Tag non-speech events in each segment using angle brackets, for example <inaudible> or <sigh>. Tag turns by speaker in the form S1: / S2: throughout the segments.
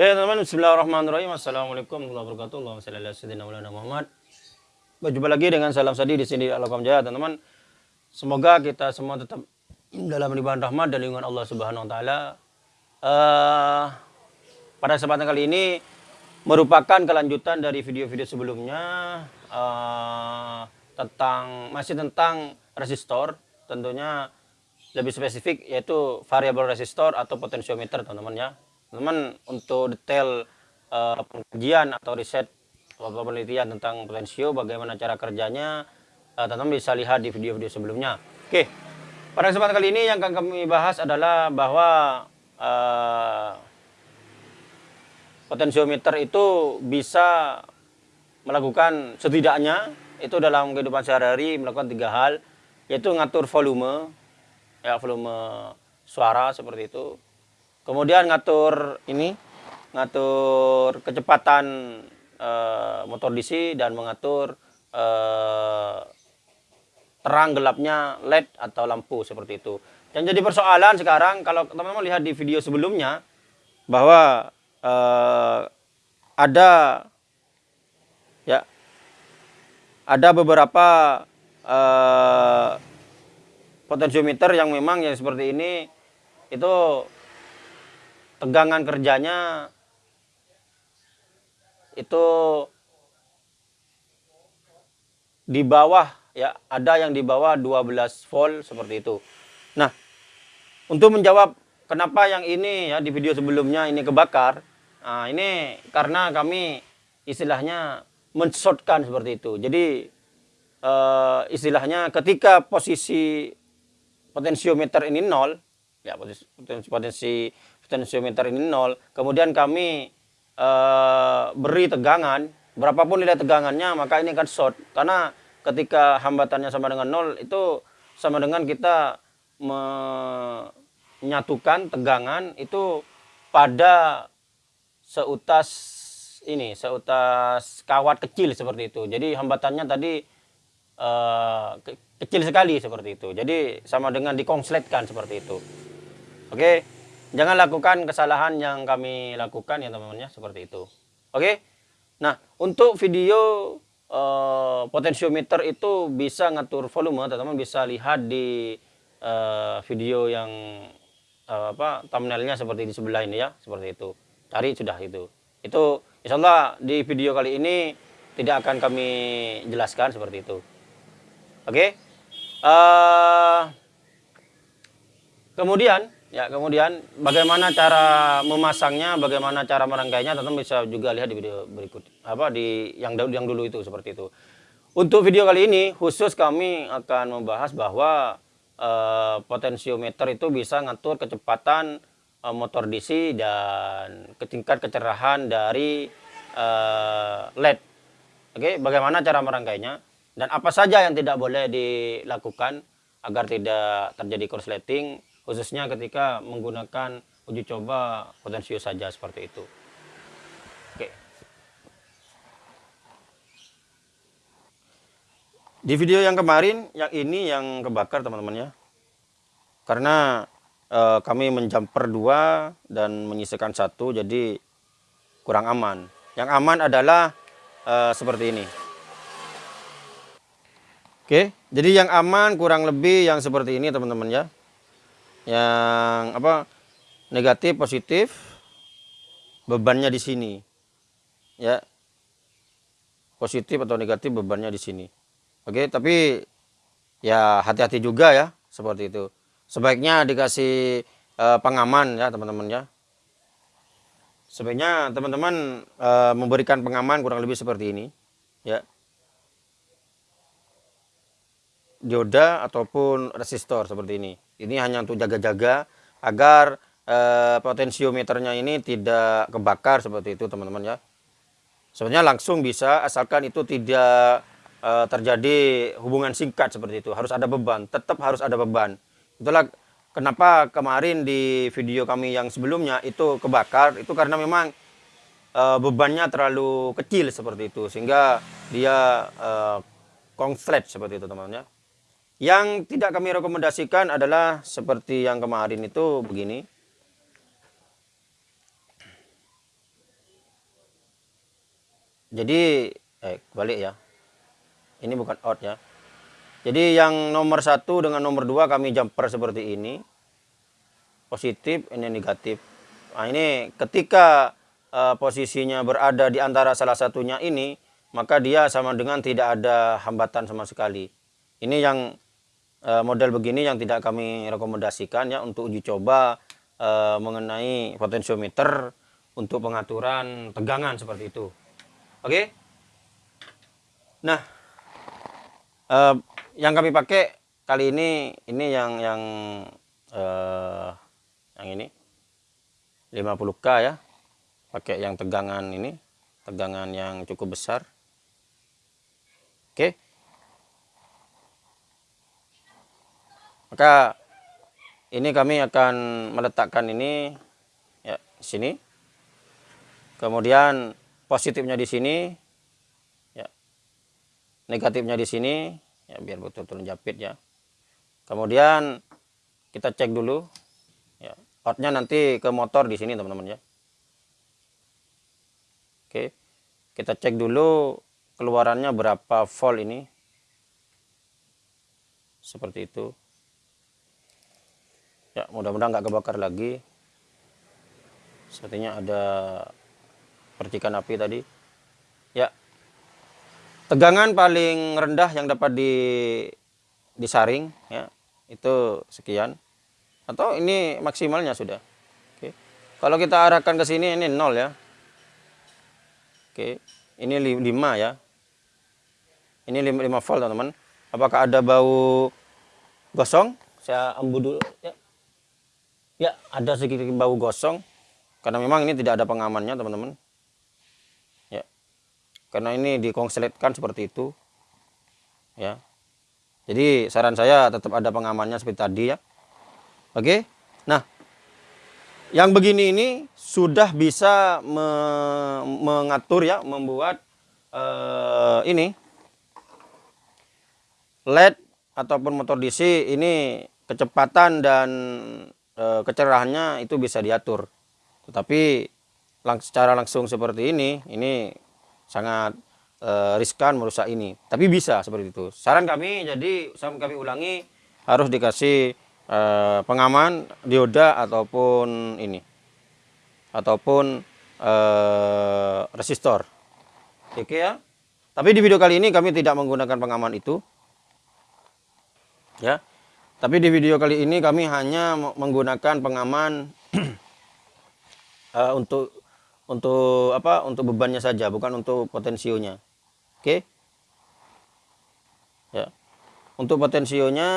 S1: Oke teman-teman, bismillahirrahmanirrahim. Assalamualaikum warahmatullahi wabarakatuh. Allahumma salli ala Muhammad. Berjumpa lagi dengan salam sadi di sini Alakom Jaya, teman-teman. Semoga kita semua tetap dalam limpahan rahmat dan lingkungan Allah Subhanahu wa taala. Uh, pada kesempatan kali ini merupakan kelanjutan dari video-video sebelumnya uh, tentang masih tentang resistor, tentunya lebih spesifik yaitu variabel resistor atau potensiometer teman-teman ya teman untuk detail uh, pengajian atau riset atau penelitian tentang potensio bagaimana cara kerjanya uh, teman-teman bisa lihat di video-video sebelumnya. Oke pada kesempatan kali ini yang akan kami bahas adalah bahwa uh, potensiometer itu bisa melakukan setidaknya itu dalam kehidupan sehari-hari melakukan tiga hal yaitu ngatur volume ya volume suara seperti itu kemudian ngatur ini ngatur kecepatan e, motor DC dan mengatur e, terang gelapnya LED atau lampu seperti itu. Yang jadi persoalan sekarang kalau teman-teman lihat di video sebelumnya bahwa e, ada ya ada beberapa potensiometer yang memang yang seperti ini itu tegangan kerjanya itu di bawah ya ada yang di bawah 12 volt seperti itu. Nah, untuk menjawab kenapa yang ini ya di video sebelumnya ini kebakar, nah ini karena kami istilahnya menshotkan seperti itu. Jadi uh, istilahnya ketika posisi potensiometer ini nol, ya potensi, potensi potensiometer ini nol, kemudian kami uh, beri tegangan, berapapun nilai tegangannya, maka ini akan short. Karena ketika hambatannya sama dengan nol, itu sama dengan kita menyatukan tegangan itu pada seutas ini, seutas kawat kecil seperti itu. Jadi hambatannya tadi uh, kecil sekali seperti itu. Jadi sama dengan dikonsletkan seperti itu. Oke, jangan lakukan kesalahan yang kami lakukan ya teman-teman ya seperti itu. Oke, nah untuk video uh, potensiometer itu bisa ngatur volume, teman-teman bisa lihat di uh, video yang uh, apa thumbnailnya seperti di sebelah ini ya, seperti itu. Cari sudah itu. Itu insya Allah di video kali ini tidak akan kami jelaskan seperti itu. Oke. Uh, kemudian ya kemudian bagaimana cara memasangnya, bagaimana cara merangkainya, teman bisa juga lihat di video berikut apa di yang yang dulu itu seperti itu. Untuk video kali ini khusus kami akan membahas bahwa uh, potensiometer itu bisa ngatur kecepatan uh, motor DC dan tingkat kecerahan dari uh, LED. Oke, bagaimana cara merangkainya? dan apa saja yang tidak boleh dilakukan agar tidak terjadi korsleting khususnya ketika menggunakan uji coba potensio saja seperti itu. Oke. Di video yang kemarin yang ini yang kebakar teman-teman ya. Karena e, kami menjumper dua dan menyisakan satu jadi kurang aman. Yang aman adalah e, seperti ini. Oke, jadi yang aman kurang lebih yang seperti ini teman-teman ya. Yang apa? Negatif, positif. Bebannya di sini. Ya. Positif atau negatif bebannya di sini. Oke, tapi ya hati-hati juga ya seperti itu. Sebaiknya dikasih uh, pengaman ya teman-teman ya. Sebaiknya teman-teman uh, memberikan pengaman kurang lebih seperti ini ya dioda ataupun resistor seperti ini. Ini hanya untuk jaga-jaga agar eh, potensiometernya ini tidak kebakar seperti itu teman-teman ya. Sebenarnya langsung bisa asalkan itu tidak eh, terjadi hubungan singkat seperti itu. Harus ada beban, tetap harus ada beban. Itulah kenapa kemarin di video kami yang sebelumnya itu kebakar itu karena memang eh, bebannya terlalu kecil seperti itu sehingga dia eh, konslet seperti itu teman-teman ya. Yang tidak kami rekomendasikan adalah seperti yang kemarin itu begini. jadi eh balik ya. Ini bukan out ya. Jadi yang nomor satu dengan nomor dua kami jumper seperti ini. Positif ini negatif. Nah ini ketika uh, posisinya berada di antara salah satunya ini maka dia sama dengan tidak ada hambatan sama sekali. Ini yang uh, model begini yang tidak kami rekomendasikan ya untuk uji coba uh, mengenai potensiometer untuk pengaturan tegangan seperti itu. Oke? Nah uh, yang kami pakai kali ini ini yang yang uh, yang ini 50k ya. Pakai yang tegangan ini tegangan yang cukup besar. Oke maka ini kami akan meletakkan ini ya sini. Kemudian positifnya di sini ya negatifnya di sini ya biar betul-betul jepit ya. Kemudian kita cek dulu outnya nanti ke motor di sini teman-teman ya. Oke kita cek dulu keluarannya berapa volt ini. Seperti itu ya mudah-mudahan nggak kebakar lagi. Sepertinya ada percikan api tadi. Ya tegangan paling rendah yang dapat di disaring ya itu sekian. Atau ini maksimalnya sudah. Oke. Kalau kita arahkan ke sini ini nol ya. Oke. Ini 5 ya. Ini 5, 5 volt teman-teman. Apakah ada bau gosong? Saya embu dulu ya ya ada sedikit bau gosong. Karena memang ini tidak ada pengamannya teman-teman. Ya. Karena ini dikonsletkan seperti itu. Ya. Jadi saran saya tetap ada pengamannya seperti tadi ya. Oke. Nah, yang begini ini sudah bisa me mengatur ya, membuat uh, ini. LED ataupun motor DC ini kecepatan dan uh, kecerahannya itu bisa diatur. Tetapi lang secara langsung seperti ini, ini sangat uh, riskan merusak ini. Tapi bisa seperti itu. Saran kami, jadi kami ulangi harus dikasih eh, pengaman dioda ataupun ini ataupun eh, resistor oke ya tapi di video kali ini kami tidak menggunakan pengaman itu ya tapi di video kali ini kami hanya menggunakan pengaman uh, <clears throat> untuk untuk apa untuk bebannya saja bukan untuk potensionya. Oke? Ya. Untuk potensionya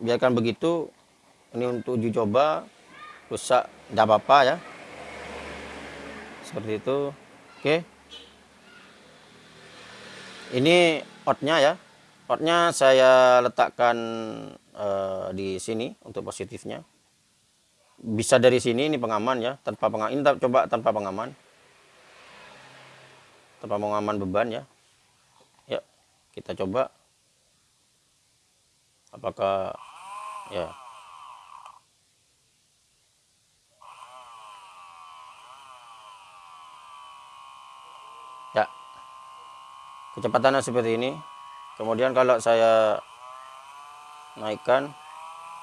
S1: biarkan begitu. Ini untuk uji coba rusak tidak apa-apa ya. Seperti itu. Oke? Ini outnya ya outnya saya letakkan uh, di sini untuk positifnya. Bisa dari sini ini pengaman ya tanpa pengaman. Ini coba tanpa pengaman. Tanpa pengaman beban ya. Ya kita coba. Apakah ya. Ya. Kecepatannya seperti ini kemudian kalau saya naikkan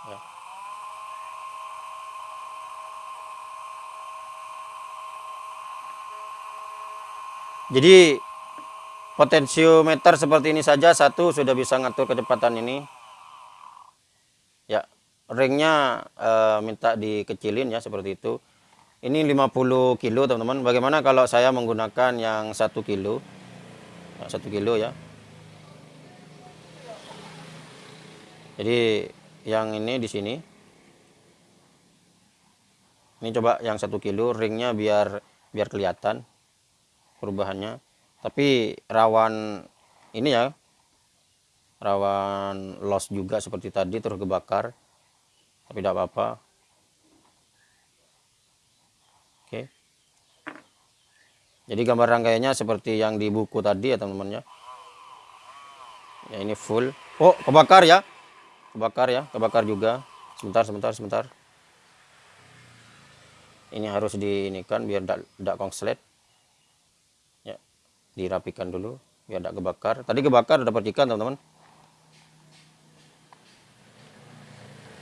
S1: ya. jadi potensiometer seperti ini saja satu sudah bisa ngatur kecepatan ini. Ringnya uh, minta dikecilin ya seperti itu. Ini 50 kilo teman-teman. Bagaimana kalau saya menggunakan yang satu kilo? Ya, satu kilo ya jadi yang ini di sini. Ini coba yang satu kilo ringnya biar biar kelihatan perubahannya. Tapi rawan ini ya rawan loss juga seperti tadi terus kebakar. Tapi tidak apa-apa. Oke. Jadi gambar rangkaiannya seperti yang di buku tadi ya teman-teman ya. Ya ini full. Oh kebakar ya kebakar ya kebakar juga. Sebentar sebentar sebentar. Ini harus diinikan biar tidak konslet. Ya dirapikan dulu biar tidak kebakar. Tadi kebakar ada percikan teman-teman.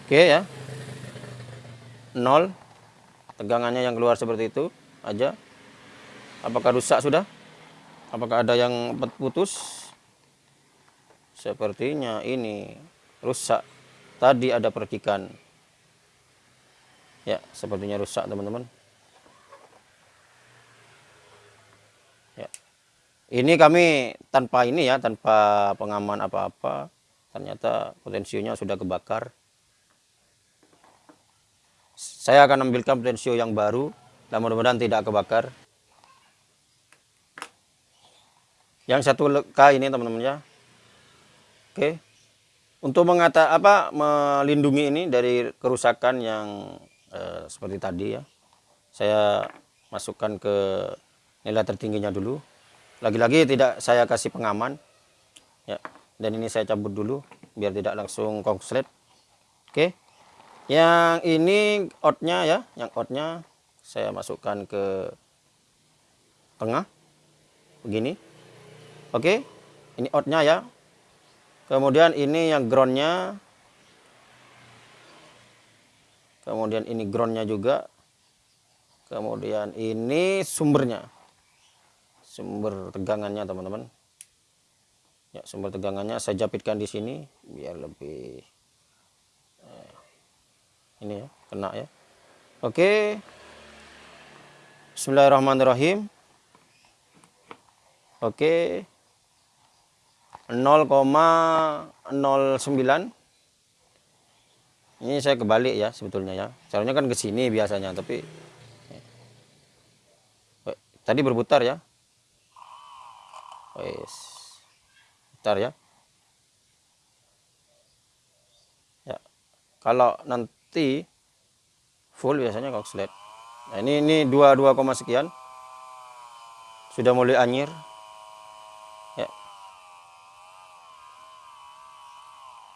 S1: Oke ya. Nol. Tegangannya yang keluar seperti itu aja. Apakah rusak sudah? Apakah ada yang putus? Sepertinya ini rusak. Tadi ada percikan. Ya sepertinya rusak teman-teman. Ya. Ini kami tanpa ini ya tanpa pengaman apa-apa ternyata potensinya sudah kebakar. Saya akan ambilkan potensio yang baru dan mudah-mudahan tidak kebakar. Yang satu K ini teman-teman ya. Oke untuk mengata apa melindungi ini dari kerusakan yang eh, seperti tadi ya. Saya masukkan ke nilai tertingginya dulu. Lagi-lagi tidak saya kasih pengaman ya. Dan ini saya cabut dulu biar tidak langsung kongslet oke. Yang ini outnya ya yang outnya saya masukkan ke tengah. Begini. Oke. Ini outnya ya kemudian ini yang groundnya. Kemudian ini groundnya juga. Kemudian ini sumbernya. Sumber tegangannya teman-teman. Ya sumber tegangannya saya japitkan di sini biar lebih ini ya kena ya. Oke. Bismillahirrahmanirrahim. Oke 0,09 ini saya kebalik ya sebetulnya ya. Caranya kan ke sini biasanya tapi eh, tadi berputar ya. Wes putar ya. Ya kalau nanti full biasanya kokslet nah ini ini dua dua koma sekian. Sudah mulai anyir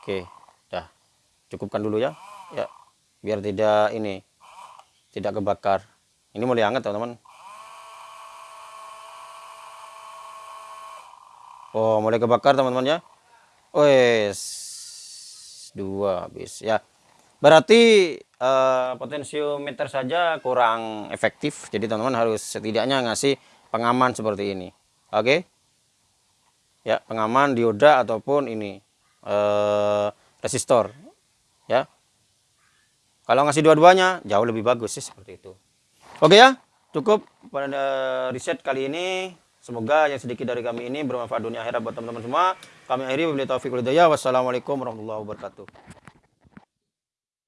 S1: oke dah cukupkan dulu ya ya biar tidak ini tidak kebakar ini mulai hangat teman-teman oh mulai kebakar teman-teman ya wes dua habis ya Berarti uh, potensiometer saja kurang efektif. Jadi teman-teman harus setidaknya ngasih pengaman seperti ini. Oke. Ya, pengaman dioda ataupun ini uh, resistor. Ya. Kalau ngasih dua-duanya jauh lebih bagus sih seperti itu. Oke ya. Cukup pada riset kali ini. Semoga yang sedikit dari kami ini bermanfaat dunia akhirat buat teman-teman semua. Kami akhiri wabillahi taufiq. Wassalamualaikum warahmatullahi wabarakatuh.